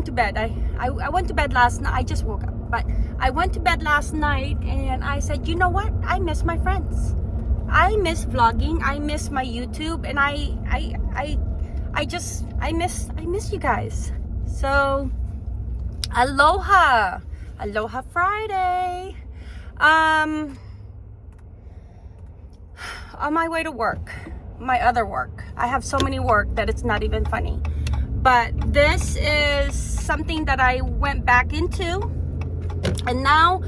went to bed. I, I, I went to bed last night. I just woke up. But I went to bed last night and I said, you know what? I miss my friends. I miss vlogging. I miss my YouTube. And I, I, I, I just, I miss, I miss you guys. So, aloha. Aloha Friday. Um, on my way to work, my other work. I have so many work that it's not even funny. But this is something that I went back into. And now,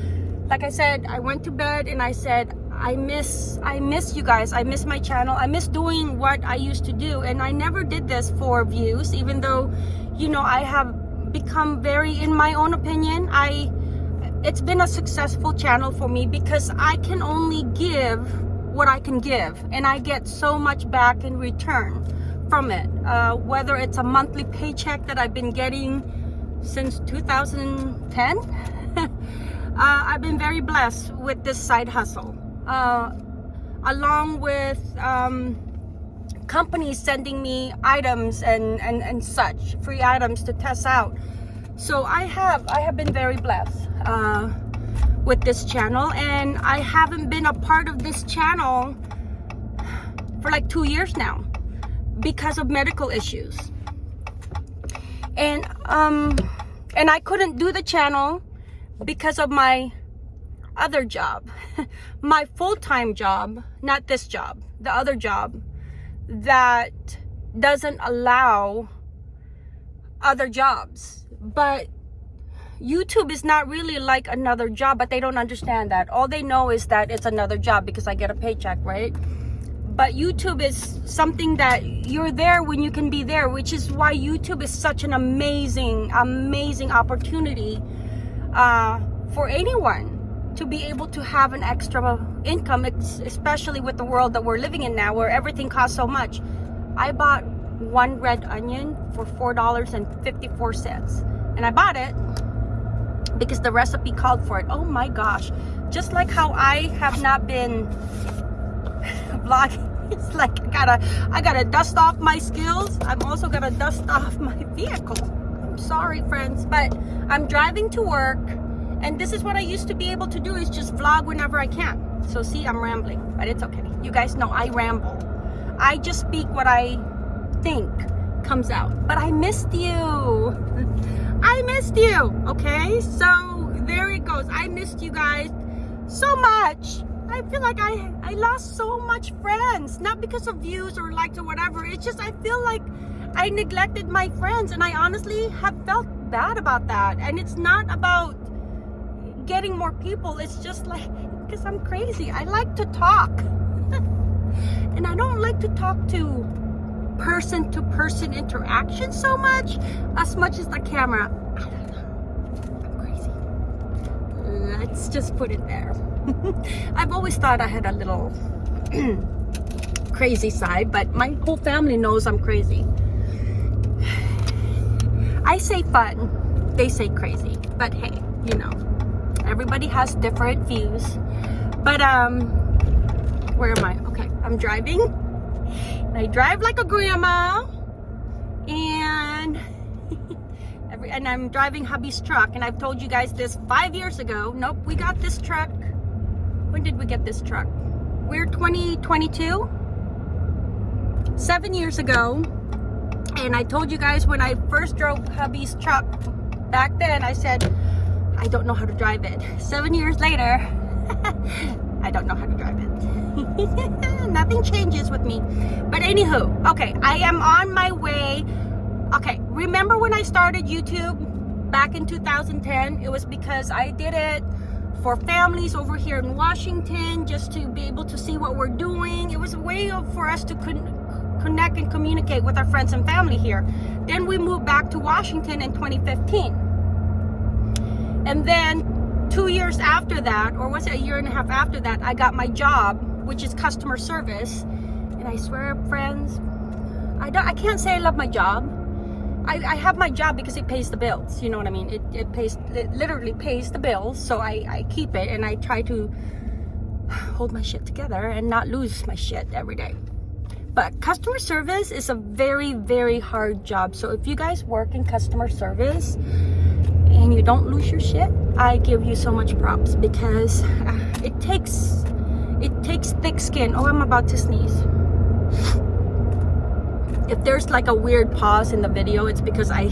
like I said, I went to bed and I said, I miss I miss you guys. I miss my channel. I miss doing what I used to do. And I never did this for views, even though, you know, I have become very, in my own opinion, I it's been a successful channel for me because I can only give what I can give and I get so much back in return from it uh, whether it's a monthly paycheck that I've been getting since 2010 uh, I've been very blessed with this side hustle. Uh, along with um, companies sending me items and, and, and such, free items to test out. So I have, I have been very blessed uh, with this channel and I haven't been a part of this channel for like two years now because of medical issues. And, um, and I couldn't do the channel because of my other job, my full-time job, not this job, the other job that doesn't allow other jobs. But YouTube is not really like another job, but they don't understand that. All they know is that it's another job because I get a paycheck, right? But YouTube is something that you're there when you can be there, which is why YouTube is such an amazing, amazing opportunity uh, for anyone to be able to have an extra income, especially with the world that we're living in now where everything costs so much. I bought one red onion for $4.54 and I bought it because the recipe called for it. Oh my gosh. Just like how I have not been vlogging. It's like I gotta, I gotta dust off my skills. I'm also gonna dust off my vehicle. I'm sorry friends, but I'm driving to work and this is what I used to be able to do is just vlog whenever I can. So see, I'm rambling, but it's okay. You guys know I ramble. I just speak what I think comes out. But I missed you. I missed you, okay? So there it goes. I missed you guys so much. I feel like I, I lost so much friends. Not because of views or likes or whatever. It's just I feel like I neglected my friends. And I honestly have felt bad about that. And it's not about getting more people it's just like because i'm crazy i like to talk and i don't like to talk to person to person interaction so much as much as the camera i don't know i'm crazy let's just put it there. I've always thought i had a little crazy side but my whole family knows i'm crazy. I say fun they say crazy but hey you know everybody has different views. But um where am i? Okay i'm driving. I drive like a grandma and and i'm driving hubby's truck and i've told you guys this five years ago nope we got this truck when did we get this truck we're 2022 seven years ago and i told you guys when i first drove hubby's truck back then i said I don't know how to drive it. Seven years later, I don't know how to drive it. Nothing changes with me. But anywho, okay, I am on my way. Okay, remember when I started YouTube back in 2010? It was because I did it for families over here in Washington just to be able to see what we're doing. It was a way of, for us to con connect and communicate with our friends and family here. Then we moved back to Washington in 2015 and then two years after that, or was it a year and a half after that, I got my job, which is customer service. And I swear, friends, I don't I can't say I love my job I, I have my job because it pays the bills. You know what I mean? It, it pays, it literally pays the bills. So I, I keep it and I try to hold my shit together and not lose my shit every day. But customer service is a very, very hard job. So if you guys work in customer service and you don't lose your shit, I give you so much props because uh, it takes, it takes thick skin. Oh, I'm about to sneeze if there's like a weird pause in the video it's because I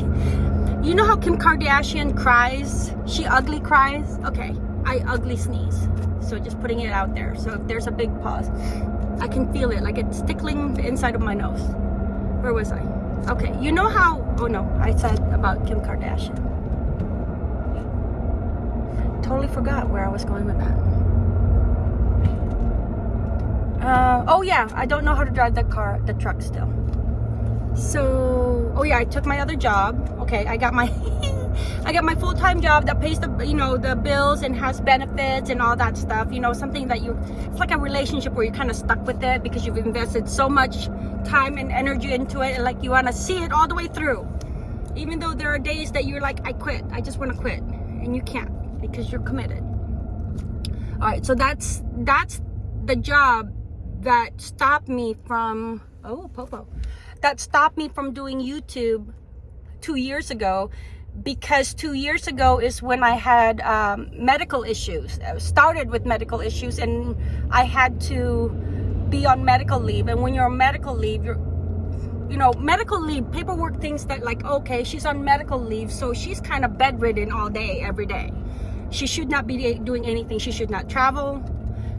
you know how Kim Kardashian cries? She ugly cries? Okay I ugly sneeze. So just putting it out there. So if there's a big pause I can feel it like it's tickling the inside of my nose. Where was I? Okay you know how oh no I said about Kim Kardashian. Totally forgot where I was going with that. Uh, oh yeah I don't know how to drive the car the truck still so oh yeah i took my other job. Okay i got my i got my full-time job that pays the you know the bills and has benefits and all that stuff you know something that you it's like a relationship where you're kind of stuck with it because you've invested so much time and energy into it and like you want to see it all the way through. Even though there are days that you're like i quit. I just want to quit. And you can't because you're committed. All right so that's that's the job that stopped me from oh popo that stopped me from doing YouTube two years ago because two years ago is when I had um, medical issues. I started with medical issues and I had to be on medical leave. And when you're on medical leave, you're you know, medical leave, paperwork things that like, okay, she's on medical leave, so she's kind of bedridden all day, every day. She should not be doing anything. She should not travel.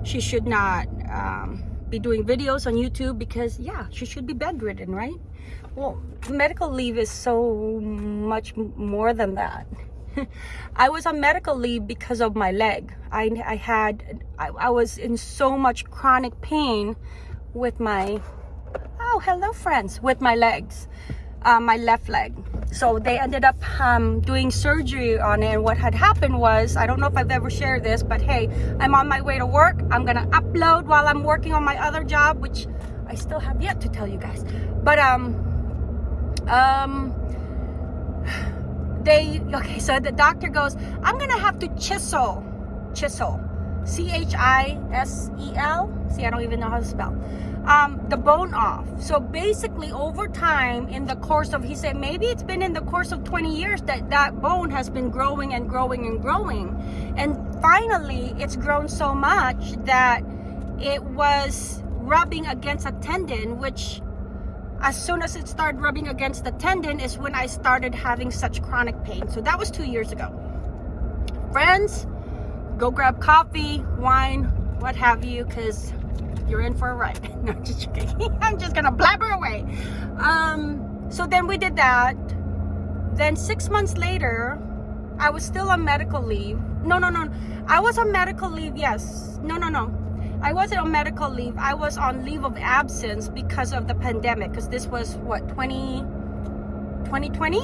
She should not um, be doing videos on YouTube because yeah, she should be bedridden, right? Well, medical leave is so much more than that. I was on medical leave because of my leg. I, I had, I, I was in so much chronic pain with my, oh, hello friends, with my legs, uh, my left leg. So they ended up um, doing surgery on it. And what had happened was I don't know if I've ever shared this but hey I'm on my way to work. I'm gonna upload while I'm working on my other job which I still have yet to tell you guys. But um um they okay so the doctor goes I'm gonna have to chisel chisel C-H-I-S-E-L see I don't even know how to spell um, the bone off. So basically over time in the course of, he said, maybe it's been in the course of 20 years that that bone has been growing and growing and growing. And finally it's grown so much that it was rubbing against a tendon, which as soon as it started rubbing against the tendon is when I started having such chronic pain. So that was two years ago. Friends, go grab coffee, wine, what have you, because you're in for a ride. no, just kidding. I'm just gonna blabber away. Um, so then we did that. Then six months later, I was still on medical leave. No, no, no. I was on medical leave, yes. No, no, no. I wasn't on medical leave. I was on leave of absence because of the pandemic. Because this was, what, 20... 2020?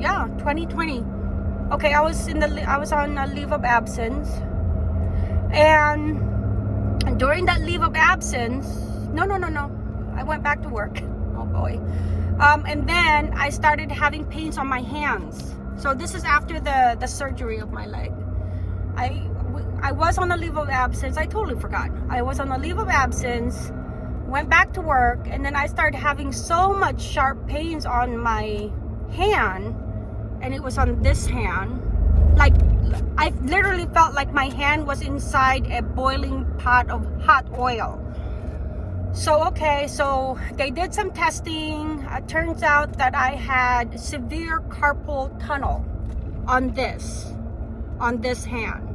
Yeah, 2020. Okay, I was in the I was on a leave of absence. And during that leave of absence, no, no, no, no. I went back to work. Oh boy. Um, and then I started having pains on my hands. So this is after the, the surgery of my leg. I, I was on a leave of absence. I totally forgot. I was on a leave of absence, went back to work, and then I started having so much sharp pains on my hand, and it was on this hand. Like I literally felt like my hand was inside a boiling pot of hot oil. So, okay, so they did some testing. It turns out that I had severe carpal tunnel on this, on this hand.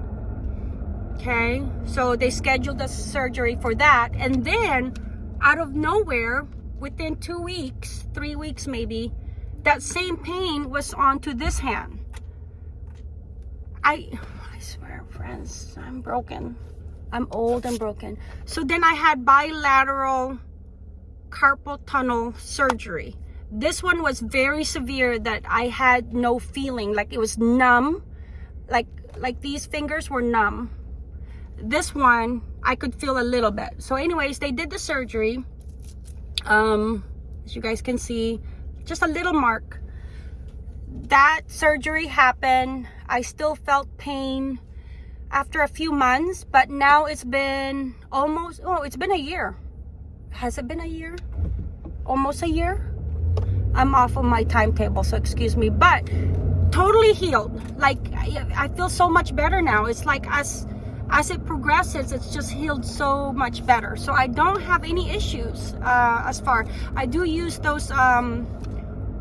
Okay, so they scheduled a surgery for that. And then out of nowhere, within two weeks, three weeks maybe, that same pain was onto this hand. I, I swear, friends, I'm broken. I'm old and broken. So then I had bilateral carpal tunnel surgery. This one was very severe that I had no feeling, like it was numb, like like these fingers were numb. This one, I could feel a little bit. So anyways, they did the surgery. Um, as you guys can see, just a little mark. That surgery happened. I still felt pain after a few months, but now it's been almost, oh, it's been a year. Has it been a year? Almost a year? I'm off of my timetable, so excuse me, but totally healed. Like, I feel so much better now. It's like as, as it progresses, it's just healed so much better. So I don't have any issues uh, as far. I do use those um,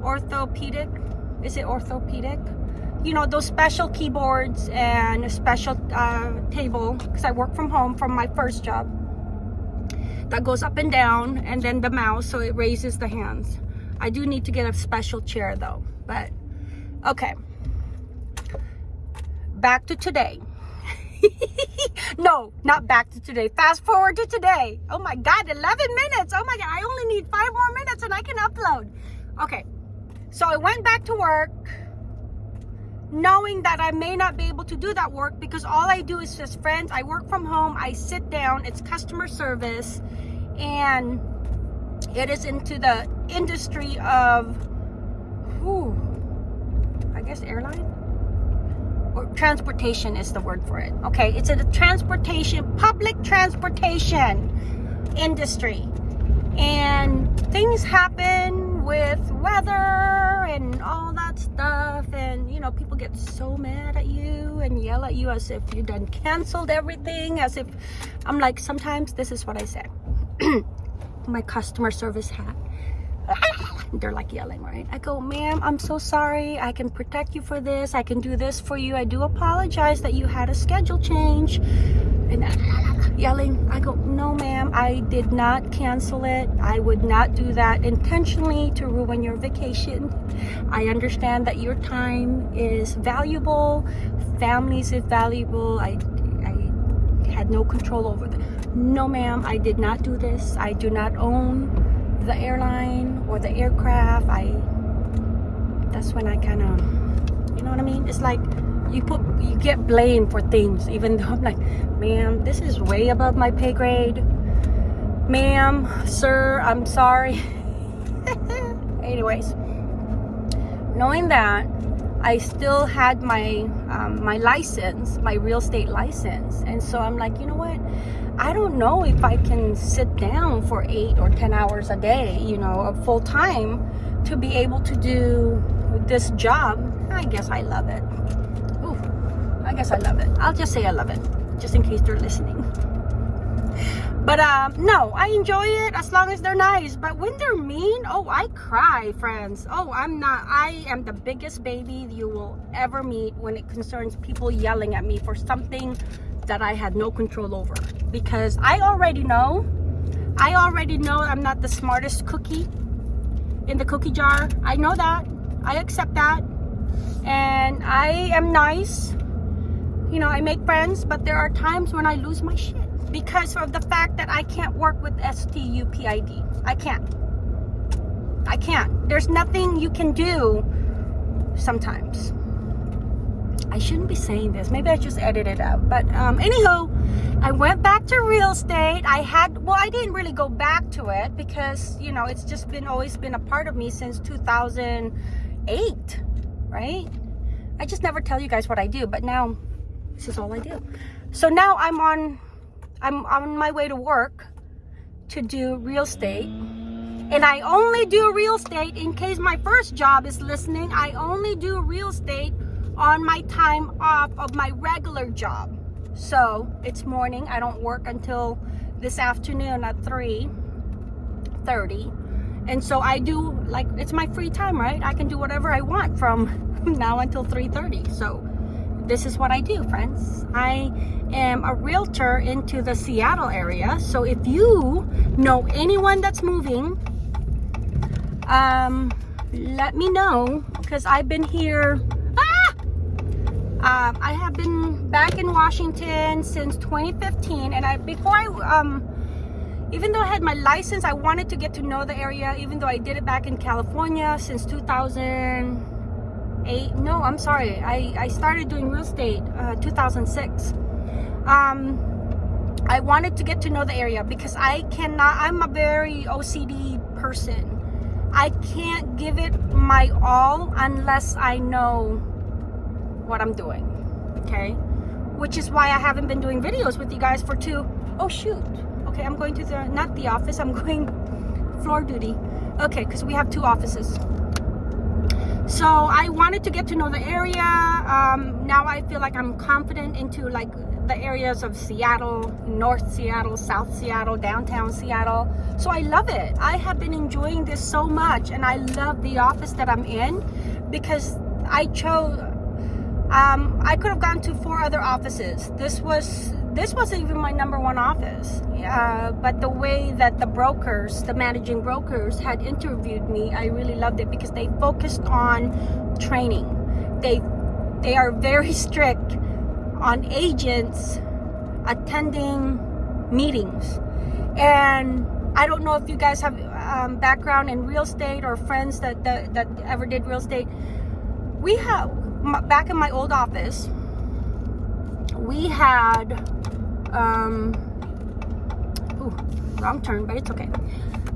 orthopedic, is it orthopedic? You know those special keyboards and a special uh, table because I work from home from my first job. That goes up and down and then the mouse so it raises the hands. I do need to get a special chair though but okay. Back to today. No not back to today. Fast forward to today. Oh my god 11 minutes. Oh my god I only need five more minutes and I can upload. Okay so I went back to work knowing that I may not be able to do that work because all I do is just friends. I work from home. I sit down. It's customer service. And it is into the industry of, whew, I guess airline? Or transportation is the word for it. Okay, it's a transportation, public transportation industry. And things happen with weather and all stuff and you know people get so mad at you and yell at you as if you done canceled everything as if i'm like sometimes this is what i say. My customer service hat they're like yelling right? I go ma'am i'm so sorry. I can protect you for this. I can do this for you. I do apologize that you had a schedule change. And yelling. I go no ma'am i did not cancel it. I would not do that intentionally to ruin your vacation. I understand that your time is valuable. Families is valuable. I i had no control over that no ma'am i did not do this. I do not own the airline or the aircraft. I that's when i kind of you know what i mean? It's like you put you get blamed for things even though i'm like ma'am this is way above my pay grade. Ma'am sir i'm sorry. Anyways knowing that i still had my um, my license my real estate license. And so i'm like you know what? I don't know if i can sit down for eight or ten hours a day you know full time to be able to do this job. I guess i love it guess I love it. I'll just say I love it, just in case they're listening. But um, no, I enjoy it as long as they're nice. But when they're mean, oh, I cry, friends. Oh, I'm not, I am the biggest baby you will ever meet when it concerns people yelling at me for something that I had no control over. Because I already know, I already know I'm not the smartest cookie in the cookie jar. I know that. I accept that. And I am nice you know, I make friends, but there are times when I lose my shit because of the fact that I can't work with STUPID. I can't. I can't. There's nothing you can do sometimes. I shouldn't be saying this. Maybe I just edit it out. But um, anyhow, I went back to real estate. I had, well, I didn't really go back to it because, you know, it's just been always been a part of me since 2008, right? I just never tell you guys what I do. But now this is all I do. So now I'm on, I'm on my way to work to do real estate. And I only do real estate in case my first job is listening. I only do real estate on my time off of my regular job. So it's morning. I don't work until this afternoon at 3 30 and so I do like it's my free time right I can do whatever I want from now until 3 30 so this is what I do, friends. I am a realtor into the Seattle area. So if you know anyone that's moving, um, let me know because I've been here. Ah! Uh, I have been back in Washington since 2015, and I before I um, even though I had my license, I wanted to get to know the area. Even though I did it back in California since 2000 eight no i'm sorry i i started doing real estate uh, 2006 um i wanted to get to know the area because i cannot i'm a very ocd person I can't give it my all unless I know what I'm doing. Okay? Which is why I haven't been doing videos with you guys for two. Oh shoot. Okay, I'm going to the not the office, I'm going floor duty. Okay, because we have two offices. So I wanted to get to know the area. Um, now I feel like I'm confident into like the areas of Seattle, North Seattle, South Seattle, downtown Seattle. So I love it. I have been enjoying this so much and I love the office that I'm in because I chose um, I could have gone to four other offices. This was this wasn't even my number one office. Uh, but the way that the brokers, the managing brokers, had interviewed me, I really loved it because they focused on training. They they are very strict on agents attending meetings. And I don't know if you guys have um, background in real estate or friends that, that, that ever did real estate. We have, back in my old office, we had, um, ooh, wrong turn, but it's okay.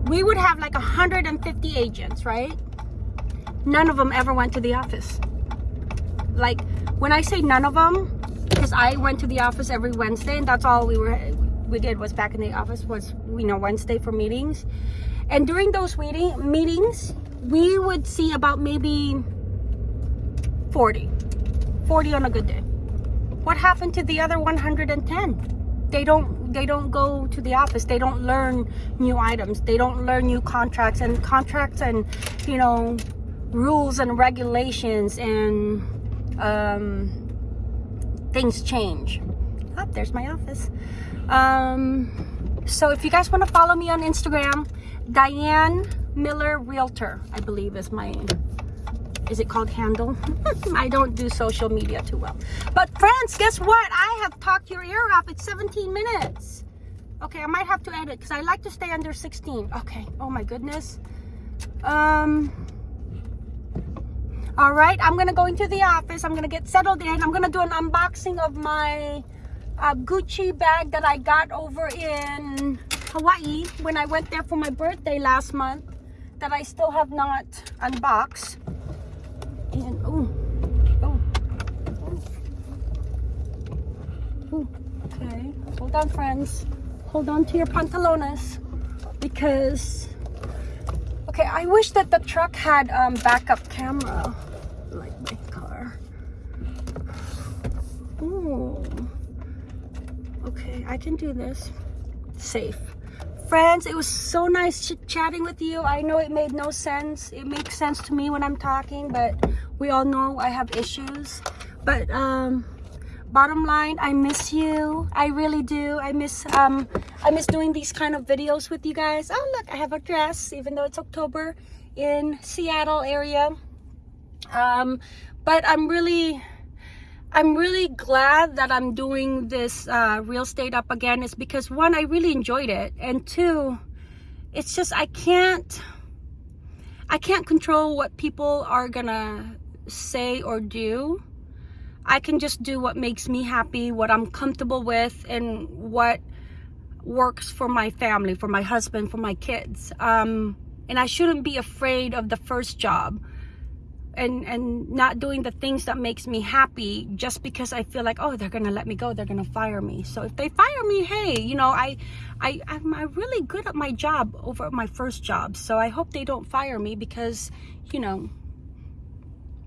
We would have like 150 agents, right? None of them ever went to the office. Like, when I say none of them, because I went to the office every Wednesday and that's all we were we did was back in the office was you know Wednesday for meetings and during those meeting meetings we would see about maybe 40 40 on a good day what happened to the other 110 they don't they don't go to the office they don't learn new items they don't learn new contracts and contracts and you know rules and regulations and um things change. Oh, there's my office. Um, so if you guys want to follow me on Instagram, Diane Miller Realtor, I believe is my, is it called handle? I don't do social media too well. But friends, guess what? I have talked your ear off. It's 17 minutes. Okay, I might have to edit because I like to stay under 16. Okay, oh my goodness. Um, all right i'm gonna go into the office i'm gonna get settled in i'm gonna do an unboxing of my uh, gucci bag that i got over in hawaii when i went there for my birthday last month that i still have not unboxed and oh oh oh okay hold on friends hold on to your pantalones because okay i wish that the truck had um backup camera like my car. Ooh. Okay, I can do this. Safe. Friends, it was so nice ch chatting with you. I know it made no sense. It makes sense to me when I'm talking, but we all know I have issues. But um, bottom line, I miss you. I really do. I miss um, I miss doing these kind of videos with you guys. Oh look, I have a dress, even though it's October in Seattle area um but i'm really i'm really glad that i'm doing this uh real estate up again is because one i really enjoyed it and two it's just i can't i can't control what people are gonna say or do. I can just do what makes me happy what i'm comfortable with and what works for my family for my husband for my kids. Um and i shouldn't be afraid of the first job and and not doing the things that makes me happy just because I feel like oh they're gonna let me go they're gonna fire me. So if they fire me hey you know I I I'm, really good at my job over my first job. So I hope they don't fire me because you know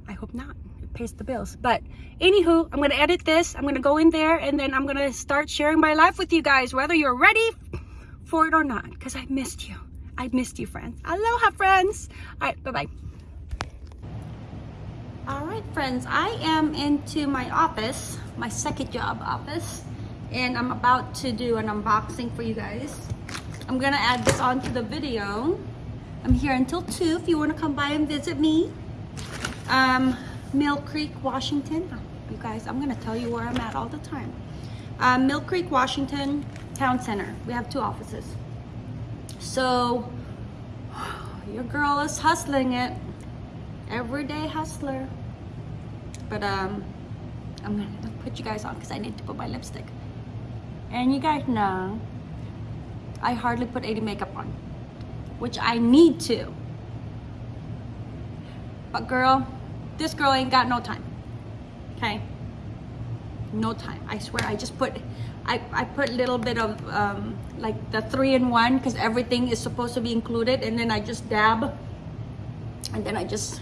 I hope not. It pays the bills. But anywho I'm gonna edit this. I'm gonna go in there and then I'm gonna start sharing my life with you guys whether you're ready for it or not because I missed you. I missed you friends. Aloha friends. All right bye bye all right, friends, I am into my office, my second job office, and I'm about to do an unboxing for you guys. I'm gonna add this onto the video. I'm here until 2 if you wanna come by and visit me. Um, Mill Creek, Washington. You guys, I'm gonna tell you where I'm at all the time. Um, Mill Creek, Washington, Town Center. We have two offices. So, your girl is hustling it everyday hustler. But um, I'm gonna put you guys on because I need to put my lipstick. And you guys know, I hardly put any makeup on, which I need to. But girl, this girl ain't got no time. Okay? No time. I swear, I just put, I, I put a little bit of um, like the three in one because everything is supposed to be included. And then I just dab. And then I just,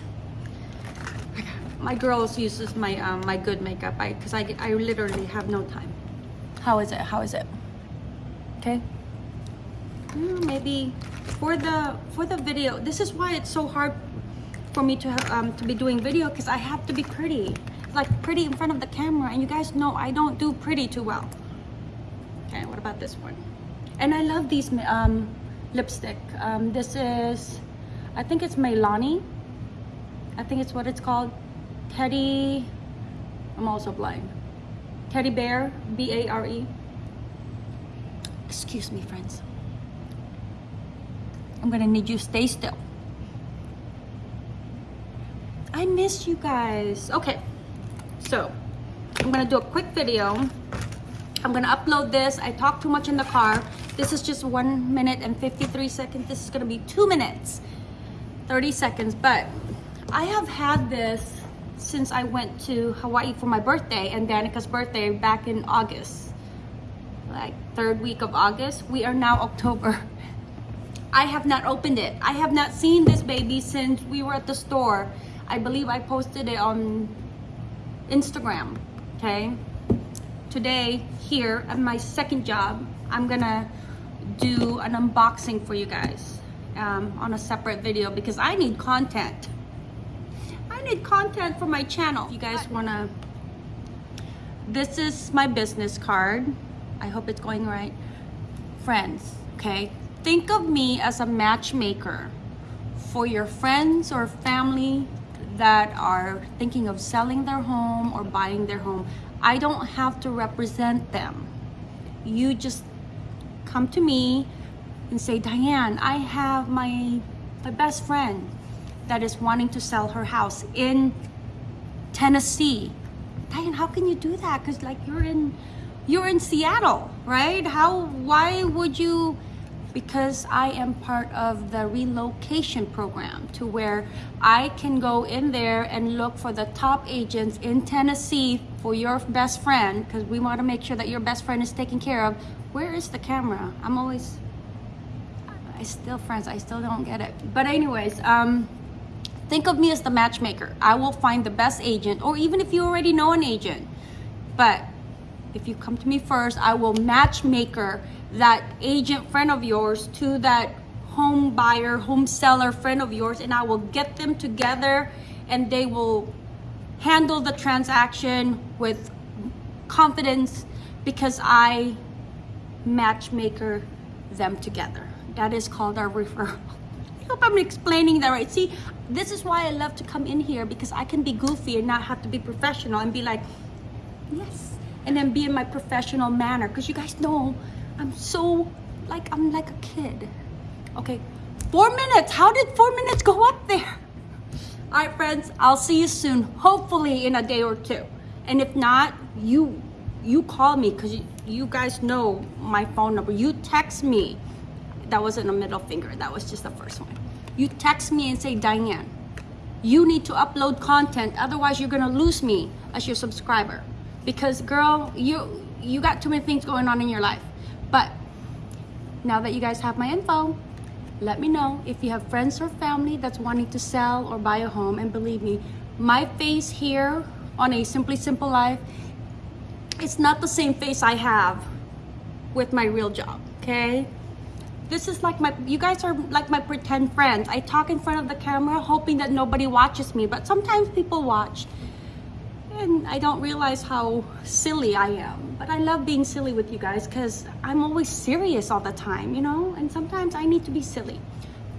my girls uses my um, my good makeup I because I, I literally have no time. How is it? How is it? Okay. Mm, maybe for the for the video this is why it's so hard for me to um to be doing video because i have to be pretty like pretty in front of the camera and you guys know i don't do pretty too well okay what about this one and i love these um lipstick um this is i think it's Milani. i think it's what it's called teddy i'm also blind teddy bear b-a-r-e excuse me friends I'm gonna need you stay still. I miss you guys. Okay, so I'm gonna do a quick video. I'm gonna upload this. I talk too much in the car. This is just one minute and 53 seconds. This is gonna be two minutes, 30 seconds. But I have had this since I went to Hawaii for my birthday and Danica's birthday back in August. Like third week of August. We are now October. I have not opened it. I have not seen this baby since we were at the store. I believe I posted it on Instagram, okay? Today, here at my second job, I'm gonna do an unboxing for you guys um, on a separate video because I need content. I need content for my channel. If you guys wanna, this is my business card. I hope it's going right. Friends, okay? think of me as a matchmaker for your friends or family that are thinking of selling their home or buying their home. I don't have to represent them. You just come to me and say, Diane, I have my, my best friend that is wanting to sell her house in Tennessee. Diane, how can you do that? Because like you're in, you're in Seattle, right? How, why would you, because I am part of the relocation program to where I can go in there and look for the top agents in Tennessee for your best friend because we want to make sure that your best friend is taken care of. Where is the camera? I'm always, I still, friends, I still don't get it. But anyways, um, think of me as the matchmaker. I will find the best agent or even if you already know an agent. But if you come to me first, I will matchmaker that agent friend of yours to that home buyer, home seller friend of yours, and I will get them together and they will handle the transaction with confidence because I matchmaker them together. That is called our referral. I hope I'm explaining that right. See, this is why I love to come in here because I can be goofy and not have to be professional and be like, yes, and then be in my professional manner because you guys know I'm so like I'm like a kid. Okay, four minutes. How did four minutes go up there? All right, friends. I'll see you soon. Hopefully in a day or two. And if not, you you call me because you, you guys know my phone number. You text me. That wasn't a middle finger. That was just the first one. You text me and say, Diane, you need to upload content. Otherwise, you're gonna lose me as your subscriber. Because girl, you you got too many things going on in your life. But now that you guys have my info, let me know if you have friends or family that's wanting to sell or buy a home. And believe me, my face here on a Simply Simple Life, it's not the same face I have with my real job, okay? This is like my, you guys are like my pretend friends. I talk in front of the camera hoping that nobody watches me, but sometimes people watch and I don't realize how silly I am. But I love being silly with you guys because I'm always serious all the time, you know? And sometimes I need to be silly.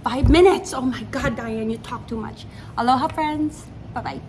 Five minutes. Oh my God, Diane, you talk too much. Aloha, friends. Bye-bye.